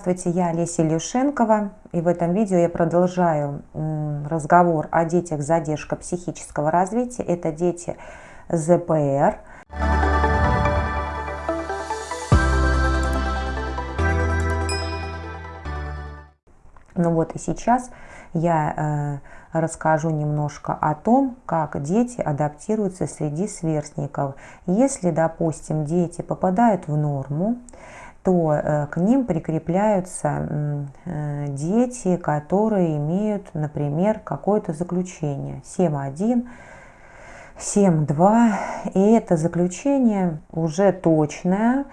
Здравствуйте, я Олеся Илюшенкова, и в этом видео я продолжаю разговор о детях с задержкой психического развития. Это дети ЗПР. Ну вот и сейчас я э, расскажу немножко о том, как дети адаптируются среди сверстников. Если, допустим, дети попадают в норму, то э, к ним прикрепляются э, дети, которые имеют, например, какое-то заключение. 7.1, 7.2, и это заключение уже точное,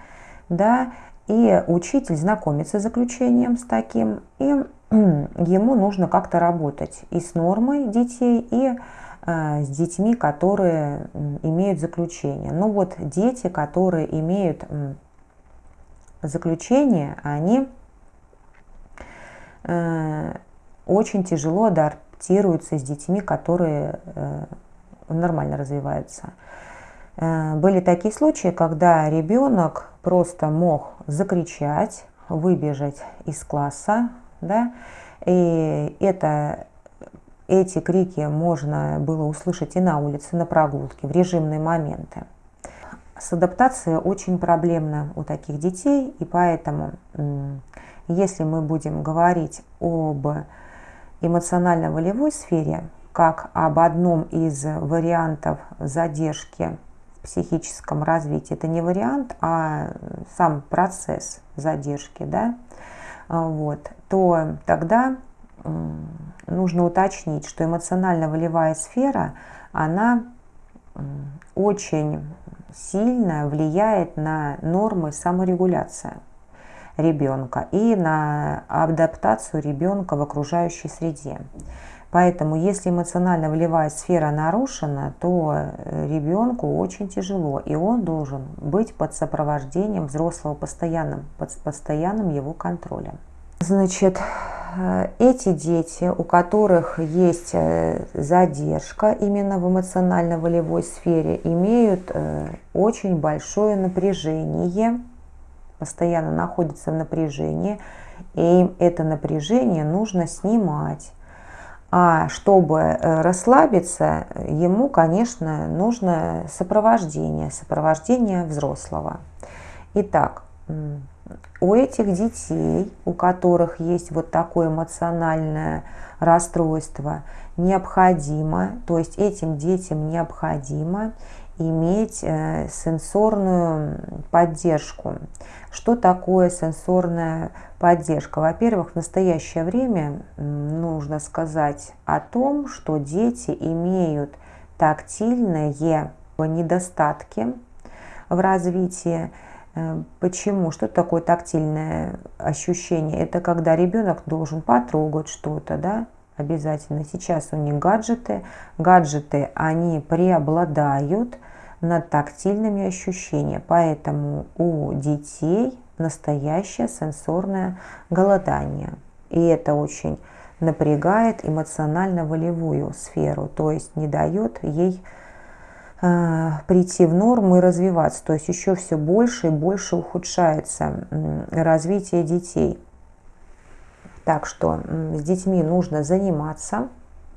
да, и учитель знакомится с заключением с таким, и ему нужно как-то работать и с нормой детей, и э, с детьми, которые имеют заключение. Ну вот дети, которые имеют заключения, они э, очень тяжело адаптируются с детьми, которые э, нормально развиваются. Э, были такие случаи, когда ребенок просто мог закричать, выбежать из класса, да, и это, эти крики можно было услышать и на улице, на прогулке, в режимные моменты. С адаптацией очень проблемно у таких детей, и поэтому, если мы будем говорить об эмоционально-волевой сфере, как об одном из вариантов задержки в психическом развитии, это не вариант, а сам процесс задержки, да, вот, то тогда нужно уточнить, что эмоционально-волевая сфера, она очень сильно влияет на нормы саморегуляции ребенка и на адаптацию ребенка в окружающей среде. Поэтому, если эмоционально-волевая сфера нарушена, то э, ребенку очень тяжело, и он должен быть под сопровождением взрослого постоянным, под постоянным его контролем. Значит, Э, эти дети, у которых есть э, задержка именно в эмоционально-волевой сфере, имеют э, очень большое напряжение, постоянно находятся в напряжении, и это напряжение нужно снимать. А чтобы расслабиться, ему, конечно, нужно сопровождение, сопровождение взрослого. Итак, у этих детей, у которых есть вот такое эмоциональное расстройство, необходимо, то есть этим детям необходимо иметь э, сенсорную поддержку. Что такое сенсорная поддержка? Во-первых, в настоящее время нужно сказать о том, что дети имеют тактильные недостатки в развитии, почему? Что такое тактильное ощущение? Это когда ребенок должен потрогать что-то, да, обязательно. Сейчас у них гаджеты. Гаджеты, они преобладают над тактильными ощущениями. Поэтому у детей настоящее сенсорное голодание. И это очень напрягает эмоционально-волевую сферу, то есть не дает ей Э, прийти в норму и развиваться. То есть еще все больше и больше ухудшается развитие детей. Так что с детьми нужно заниматься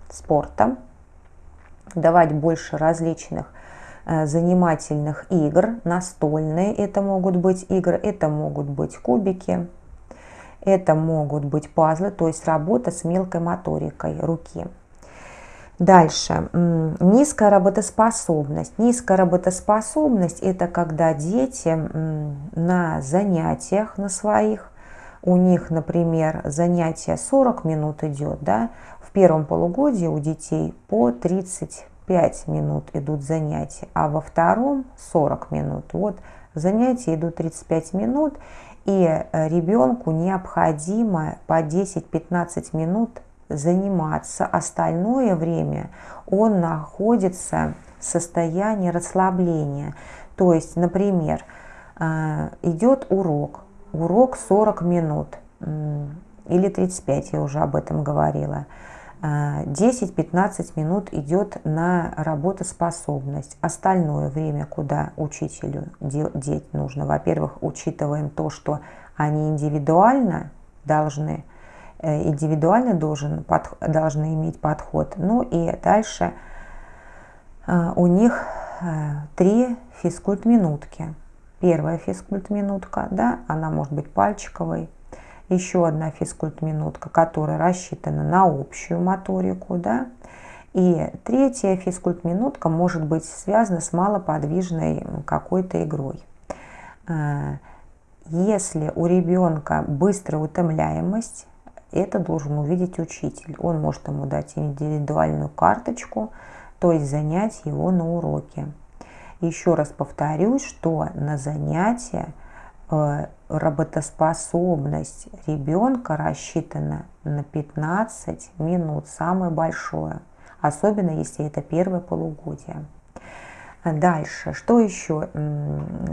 спортом, давать больше различных э, занимательных игр, настольные это могут быть игры, это могут быть кубики, это могут быть пазлы, то есть работа с мелкой моторикой руки. Дальше. Низкая работоспособность. Низкая работоспособность – это когда дети на занятиях на своих, у них, например, занятие 40 минут идет, да, в первом полугодии у детей по 35 минут идут занятия, а во втором 40 минут. Вот занятия идут 35 минут, и э, ребенку необходимо по 10-15 минут заниматься, остальное время он находится в состоянии расслабления. То есть, например, э, идет урок, урок 40 минут или 35, я уже об этом говорила. 10-15 э, минут идет на работоспособность. Остальное время, куда учителю деть нужно, во-первых, учитываем то, что они индивидуально должны индивидуально должен, под, должны иметь подход. Ну и дальше э, у них три физкульт-минутки. Первая физкульт-минутка, да, она может быть пальчиковой. Еще одна физкульт-минутка, которая рассчитана на общую моторику, да. И третья физкульт-минутка может быть связана с малоподвижной какой-то игрой. Э, если у ребенка быстрая утомляемость, это должен увидеть учитель. Он может ему дать индивидуальную карточку, то есть занять его на уроке. Еще раз повторюсь, что на занятия э, работоспособность ребенка рассчитана на 15 минут, самое большое, особенно если это первое полугодие. Дальше, что еще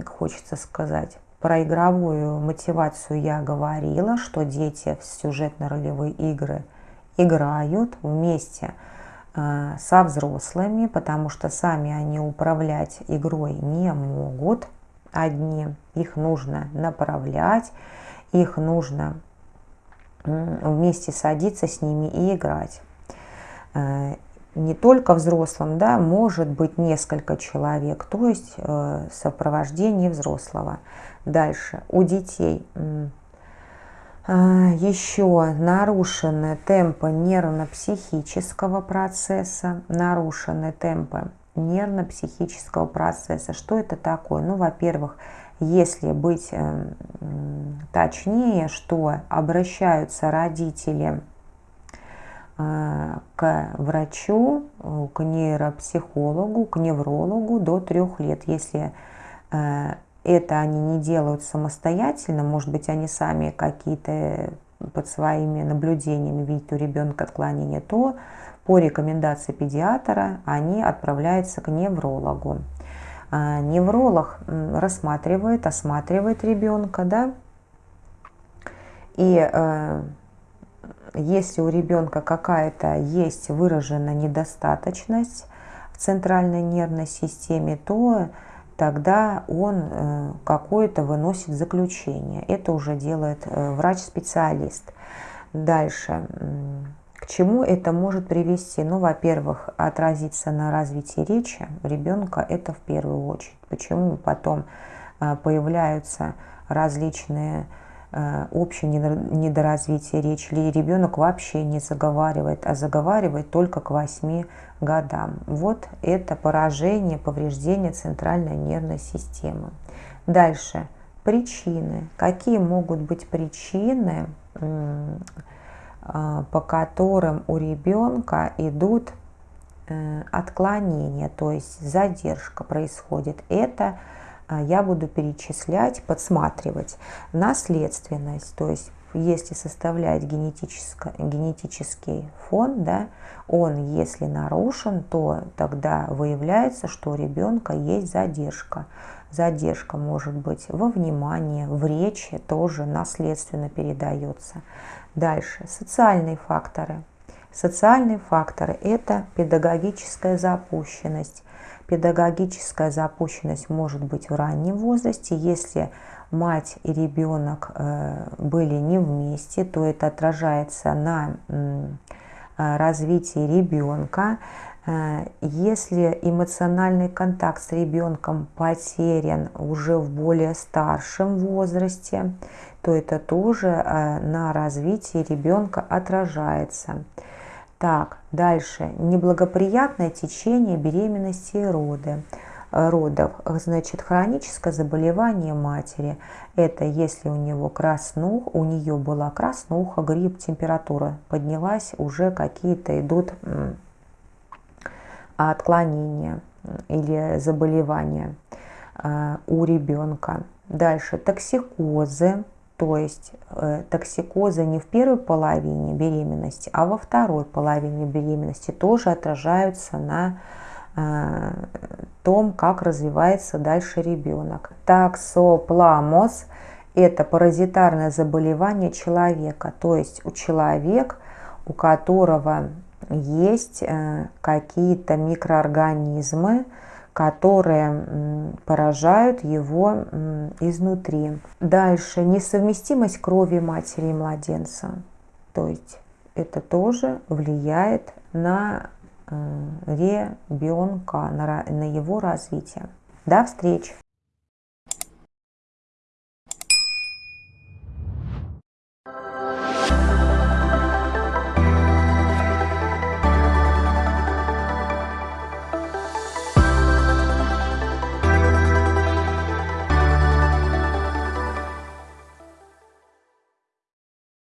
хочется сказать? Про игровую мотивацию я говорила, что дети в сюжетно-ролевые игры играют вместе э, со взрослыми, потому что сами они управлять игрой не могут одни. Их нужно направлять, их нужно вместе садиться с ними и играть. Не только взрослым, да, может быть несколько человек, то есть э, сопровождение взрослого. Дальше у детей э, еще нарушены темпы нервно-психического процесса, нарушены темпы нервно-психического процесса. Что это такое? Ну, во-первых, если быть э, точнее, что обращаются родители к врачу, э, к нейропсихологу, к неврологу до трех лет. Если э, это они не делают самостоятельно, может быть, они сами какие-то под своими наблюдениями видят у ребенка отклонения, то по рекомендации педиатра они отправляются к неврологу. Невролог рассматривает, осматривает ребенка, да, и если у ребенка какая-то есть выраженная недостаточность в центральной нервной системе, то тогда он э, какое-то выносит заключение. Это уже делает э, врач-специалист. Дальше. К чему это может привести? Ну, во-первых, отразиться на развитии речи ребенка, это в первую очередь. Почему потом э, появляются различные общее недоразвитие речи, или ребенок вообще не заговаривает, а заговаривает только к 8 годам. Вот это поражение, повреждение центральной нервной системы. Дальше. Причины. Какие могут быть причины, э, по которым у ребенка идут э, отклонения, то есть задержка происходит. Это я буду перечислять, подсматривать наследственность, то есть если составлять генетический фон, да, он если нарушен, то тогда выявляется, что у ребенка есть задержка. Задержка может быть во внимании, в речи тоже наследственно передается. Дальше социальные факторы. Социальные факторы – это педагогическая запущенность, Педагогическая запущенность может быть в раннем возрасте. Если мать и ребенок э, были не вместе, то это отражается на э, развитии ребенка. Э, если эмоциональный контакт с ребенком потерян уже в более старшем возрасте, то это тоже на развитии ребенка отражается. Так, дальше. Неблагоприятное течение беременности и роды э, родов. Значит, хроническое заболевание матери. Это если у него краснух, у нее была краснуха, грипп, температура поднялась, уже какие-то идут отклонения или заболевания э, у ребенка. Дальше токсикозы, то есть э, токсикозы не в первой половине беременности, а во второй половине беременности тоже отражаются на э, том, как развивается дальше ребенок. Таксопламоз – это паразитарное заболевание человека, то есть у человека, у которого есть э, какие-то микроорганизмы, которые поражают его изнутри. Дальше несовместимость крови матери и младенца. То есть это тоже влияет на э, ребенка, на, на его развитие. До встречи!